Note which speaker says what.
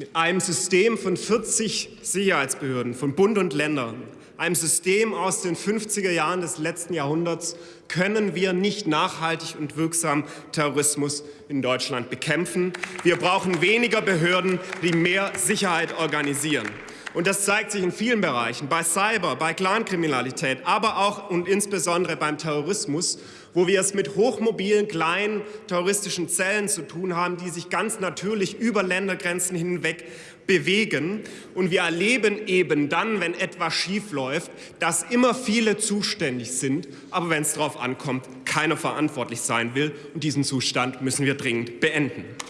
Speaker 1: Mit einem System von 40 Sicherheitsbehörden von Bund und Ländern, einem System aus den 50er Jahren des letzten Jahrhunderts, können wir nicht nachhaltig und wirksam Terrorismus in Deutschland bekämpfen. Wir brauchen weniger Behörden, die mehr Sicherheit organisieren. Und das zeigt sich in vielen Bereichen, bei Cyber, bei Clankriminalität, aber auch und insbesondere beim Terrorismus, wo wir es mit hochmobilen, kleinen terroristischen Zellen zu tun haben, die sich ganz natürlich über Ländergrenzen hinweg bewegen. Und wir erleben eben dann, wenn etwas schiefläuft, dass immer viele zuständig sind, aber wenn es darauf ankommt, keiner verantwortlich sein will. Und diesen Zustand müssen wir dringend beenden.